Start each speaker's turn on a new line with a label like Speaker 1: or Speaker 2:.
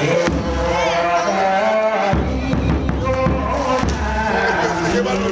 Speaker 1: ¡Qué